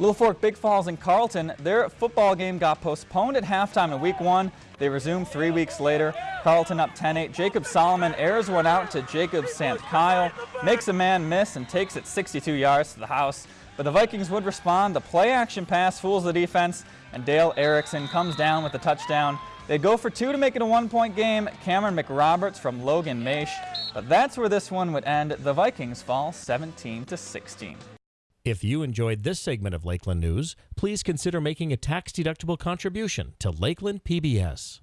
Littlefork, Big Falls, and Carlton, their football game got postponed at halftime in week one. They resumed three weeks later. Carlton up 10-8. Jacob Solomon airs one out to Jacob Sant Kyle, makes a man miss and takes it 62 yards to the house. But the Vikings would respond. The play action pass fools the defense, and Dale Erickson comes down with the touchdown. They go for two to make it a one-point game. Cameron McRoberts from Logan Maish. But that's where this one would end. The Vikings fall 17 to 16. If you enjoyed this segment of Lakeland News, please consider making a tax-deductible contribution to Lakeland PBS.